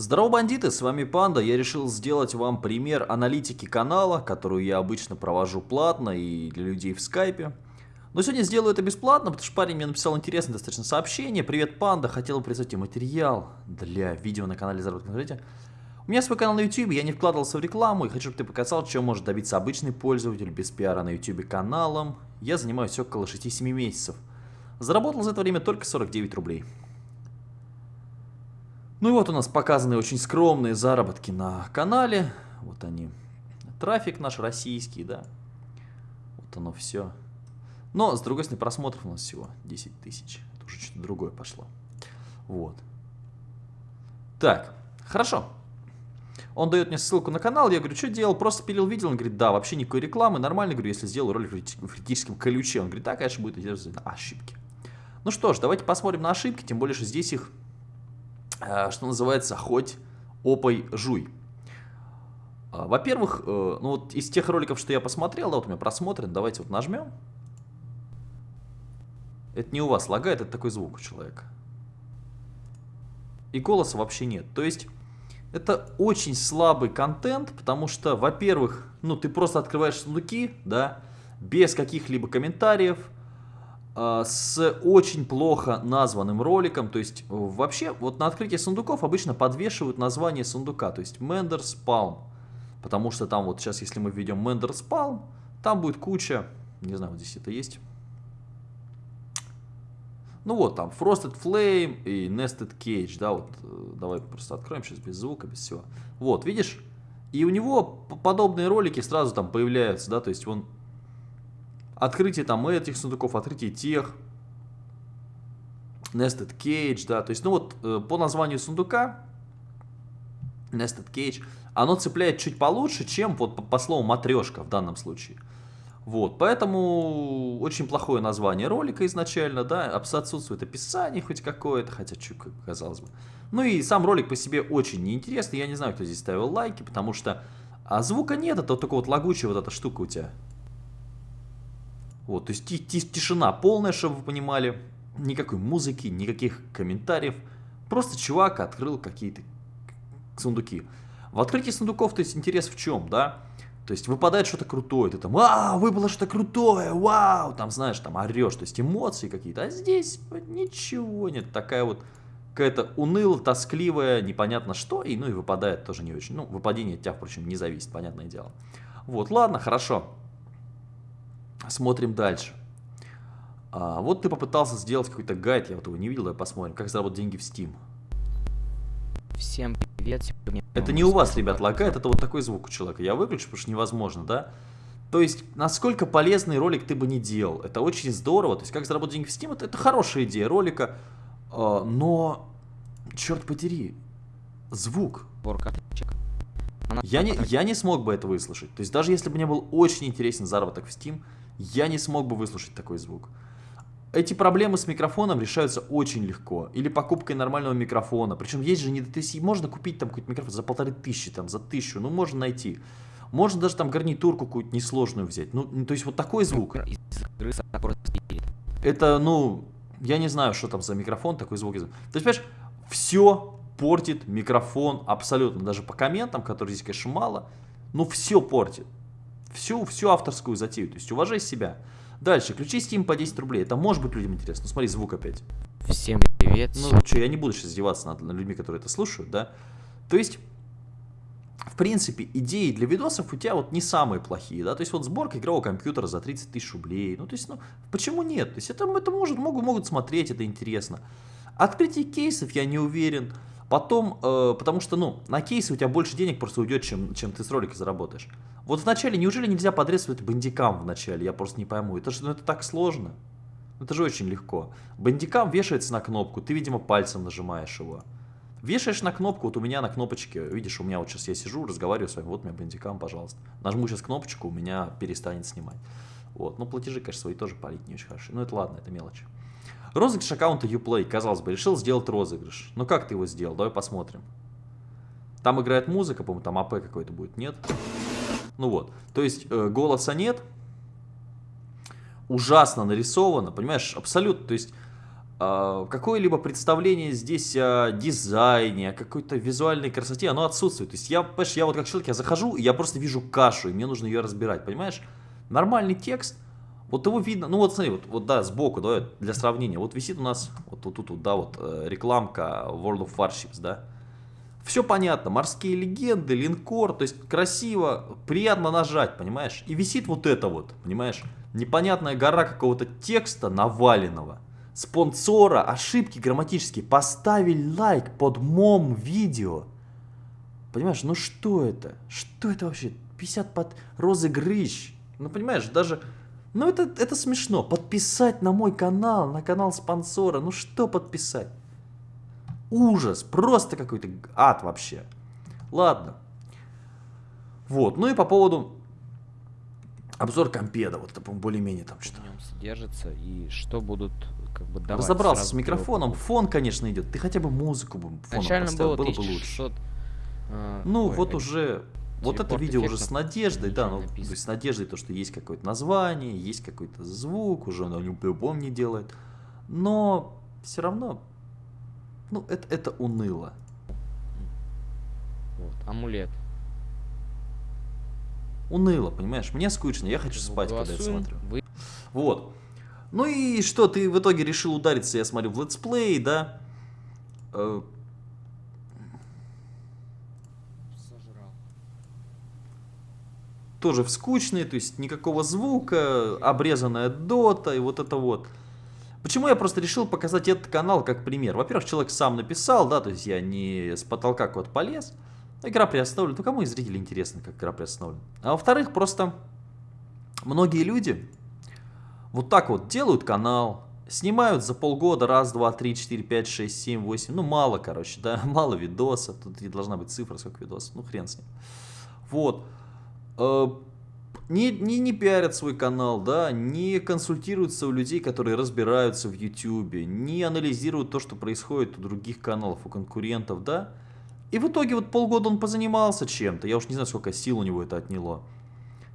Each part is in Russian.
Здорово, бандиты, с вами Панда. Я решил сделать вам пример аналитики канала, которую я обычно провожу платно и для людей в скайпе. Но сегодня сделаю это бесплатно, потому что парень мне написал интересное достаточно сообщение. Привет, Панда, хотел прислать тебе материал для видео на канале Заработок на У меня свой канал на YouTube, я не вкладывался в рекламу и хочу, чтобы ты показал, чем может добиться обычный пользователь без пиара на YouTube каналом. Я занимаюсь около 6-7 месяцев. Заработал за это время только 49 рублей. Ну и вот у нас показаны очень скромные заработки на канале. Вот они. Трафик наш российский, да. Вот оно все. Но, с другой стороны, просмотров у нас всего 10 тысяч. Это уже что-то другое пошло. Вот. Так, хорошо. Он дает мне ссылку на канал, я говорю, что делал, просто пилил видео, он говорит, да, вообще никакой рекламы, нормально, говорю, если сделаю ролик в критическом ключе. Он говорит, да, конечно, будет ошибки. Ну что ж, давайте посмотрим на ошибки, тем более, что здесь их что называется, хоть опой жуй. А, во-первых, э, ну вот из тех роликов, что я посмотрел, да, вот у меня просмотрен, давайте вот нажмем. Это не у вас лагает, это такой звук у человека. И голоса вообще нет. То есть, это очень слабый контент, потому что, во-первых, ну ты просто открываешь сундуки, да, без каких-либо комментариев, с очень плохо названным роликом. То есть вообще вот на открытии сундуков обычно подвешивают название сундука. То есть Menders Palm. Потому что там вот сейчас, если мы введем Menders Palm, там будет куча, не знаю, вот здесь это есть. Ну вот там Frosted Flame и Nested Cage, да, вот э, давай просто откроем сейчас без звука, без всего. Вот, видишь? И у него подобные ролики сразу там появляются, да, то есть он открытие там этих сундуков, открытие тех, Nested Cage, да, то есть, ну вот, э, по названию сундука, Nested Cage, оно цепляет чуть получше, чем вот по, по слову матрешка в данном случае. Вот, поэтому очень плохое название ролика изначально, да, отсутствует описание хоть какое-то, хотя как казалось бы. Ну и сам ролик по себе очень неинтересный, я не знаю, кто здесь ставил лайки, потому что а звука нет, это вот только вот лагучая вот эта штука у тебя вот, то есть тишина полная, чтобы вы понимали. Никакой музыки, никаких комментариев. Просто чувак открыл какие-то сундуки. В открытии сундуков, то есть интерес в чем, да? То есть выпадает что-то крутое, ты там, а, выпало что-то крутое, вау, там, знаешь, там орешь, то есть эмоции какие-то. А здесь ничего нет, такая вот какая-то унылая, тоскливая, непонятно что, и ну и выпадает тоже не очень. Ну, выпадение от тебя, впрочем, не зависит, понятное дело. Вот, ладно, хорошо. Смотрим дальше. А, вот ты попытался сделать какой-то гайд, я вот его не видел, давай посмотрим, как заработать деньги в Steam. Всем привет. Это не у вас, ребят, лагает, это вот такой звук у человека. Я выключу, потому что невозможно, да? То есть, насколько полезный ролик ты бы не делал. Это очень здорово. То есть, как заработать деньги в Steam, это, это хорошая идея ролика. Э, но, черт подери, звук. Я не, я не смог бы это выслушать. То есть, даже если бы мне был очень интересен заработок в Steam, я не смог бы выслушать такой звук. Эти проблемы с микрофоном решаются очень легко. Или покупкой нормального микрофона. Причем есть же не... Можно купить там какой-то микрофон за полторы тысячи, там, за тысячу. Ну, можно найти. Можно даже там гарнитурку какую-то несложную взять. Ну, то есть вот такой звук. Это, ну, я не знаю, что там за микрофон, такой звук. То есть, понимаешь, все портит микрофон абсолютно. Даже по комментам, которые здесь, конечно, мало, но все портит всю, всю авторскую затею. То есть уважай себя. Дальше, ключи Steam по 10 рублей. Это может быть людям интересно. Ну смотри, звук опять. Всем привет. Ну что, я не буду сейчас издеваться над, людьми, которые это слушают, да. То есть, в принципе, идеи для видосов у тебя вот не самые плохие, да. То есть вот сборка игрового компьютера за 30 тысяч рублей. Ну то есть, ну почему нет? То есть это, это может, могут, могут смотреть, это интересно. Открытие кейсов я не уверен. Потом, э, потому что, ну, на кейсы у тебя больше денег просто уйдет, чем, чем ты с ролика заработаешь. Вот вначале, неужели нельзя подрезать бандикам вначале? Я просто не пойму. Это же, ну, это так сложно. Это же очень легко. Бандикам вешается на кнопку, ты, видимо, пальцем нажимаешь его. Вешаешь на кнопку, вот у меня на кнопочке, видишь, у меня вот сейчас я сижу, разговариваю с вами, вот у меня бандикам, пожалуйста. Нажму сейчас кнопочку, у меня перестанет снимать. Вот, ну платежи, конечно, свои тоже палить не очень хорошо. Ну это ладно, это мелочи. Розыгрыш аккаунта Uplay, казалось бы, решил сделать розыгрыш. Но как ты его сделал? Давай посмотрим. Там играет музыка, по-моему, там АП какой-то будет, нет? Ну вот, то есть э, голоса нет. Ужасно нарисовано, понимаешь, абсолютно, то есть а, какое-либо представление здесь о дизайне, о какой-то визуальной красоте, оно отсутствует. То есть я, понимаешь, я вот как человек, я захожу, и я просто вижу кашу, и мне нужно ее разбирать, понимаешь? Нормальный текст, вот его видно, ну вот смотри, вот, вот да, сбоку, да, для сравнения, вот висит у нас, вот тут, вот, вот, да, вот э, рекламка World of Warships, да. Все понятно, морские легенды, линкор, то есть красиво, приятно нажать, понимаешь? И висит вот это вот, понимаешь? Непонятная гора какого-то текста наваленного. Спонсора, ошибки грамматические. Поставили лайк под мом видео. Понимаешь, ну что это? Что это вообще? 50 под розыгрыш. Ну понимаешь, даже ну это, это смешно. Подписать на мой канал, на канал спонсора. Ну что подписать? Ужас. Просто какой-то ад вообще. Ладно. Вот. Ну и по поводу обзор компеда. Вот это, более-менее там что-то. Содержится и что будут как бы давать Разобрался с микрофоном. Фон, конечно, идет. Ты хотя бы музыку бы фоном Начально поставил, было было бы 1600. лучше. э, Ну, ой, вот э, уже... Вот это видео уже с надеждой, да, ну, то есть с надеждой то, что есть какое-то название, есть какой-то звук, уже оно по-любому не делает. Но все равно, ну, это, это уныло. вот, амулет. Уныло, понимаешь? Мне скучно, я хочу спать, когда Голосуем. смотрю. Вы- Вот. Ну и что, ты в итоге решил удариться, я смотрю, в let's play, да? Тоже в скучные, то есть никакого звука, обрезанная дота и вот это вот. Почему я просто решил показать этот канал как пример? Во-первых, человек сам написал, да, то есть я не с потолка куда-то полез. Игра приостановлена. Ну, кому из зрителей интересно, как игра приостановлена? А во-вторых, просто многие люди вот так вот делают канал, снимают за полгода раз, два, три, четыре, пять, шесть, семь, восемь, ну мало, короче, да, мало видосов, тут и должна быть цифра, сколько видосов, ну хрен с ним. Вот. Э, Не, не, не пиарят свой канал, да, не консультируются у людей, которые разбираются в YouTube, не анализируют то, что происходит у других каналов, у конкурентов, да. И в итоге вот полгода он позанимался чем-то, я уж не знаю, сколько сил у него это отняло.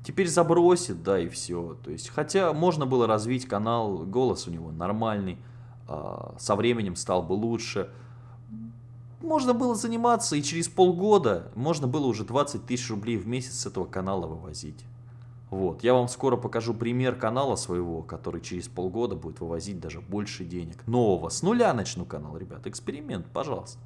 Теперь забросит, да, и все. То есть, хотя можно было развить канал, голос у него нормальный, а, со временем стал бы лучше. Можно было заниматься, и через полгода можно было уже 20 тысяч рублей в месяц с этого канала вывозить. Вот, я вам скоро покажу пример канала своего, который через полгода будет вывозить даже больше денег. Нового, с нуля начну канал, ребят, эксперимент, пожалуйста.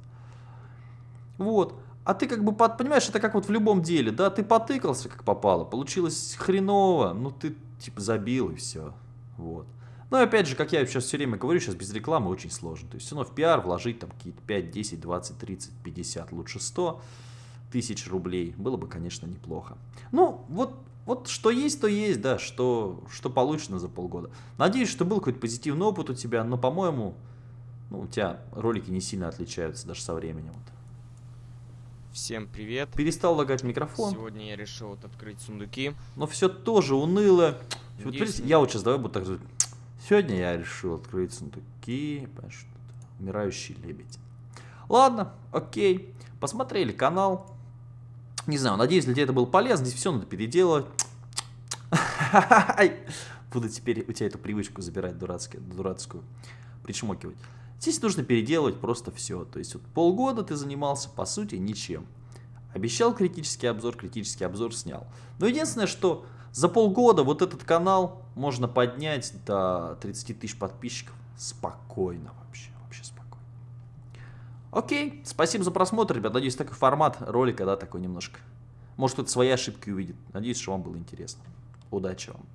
Вот. А ты как бы, под, понимаешь, это как вот в любом деле, да, ты потыкался как попало, получилось хреново, ну ты типа забил и все. Вот. Но опять же, как я сейчас все время говорю, сейчас без рекламы очень сложно. То есть все равно в пиар вложить там какие-то 5, 10, 20, 30, 50, лучше 100 тысяч рублей. Было бы, конечно, неплохо. Ну, вот, вот что есть, то есть, да, что, что получено за полгода. Надеюсь, что был какой-то позитивный опыт у тебя, но, по-моему, ну, у тебя ролики не сильно отличаются даже со временем. Вот. Всем привет. Перестал лагать микрофон, Сегодня я решил вот открыть сундуки. но все тоже уныло. Вот, Надеюсь, видите, я вот сейчас давай буду так. Сегодня я решил открыть сундуки. что-то. Умирающий лебедь. Ладно, окей. Посмотрели канал. Не знаю, надеюсь, для тебя это было полезно. Здесь все надо переделывать. Буду теперь у тебя эту привычку забирать дурацкую, дурацкую причмокивать. Здесь нужно переделывать просто все. То есть вот полгода ты занимался, по сути, ничем. Обещал критический обзор, критический обзор снял. Но единственное, что за полгода вот этот канал можно поднять до 30 тысяч подписчиков спокойно вообще. Вообще спокойно. Окей, спасибо за просмотр, ребят. Надеюсь, такой формат ролика, да, такой немножко. Может, кто-то свои ошибки увидит. Надеюсь, что вам было интересно. Удачи вам.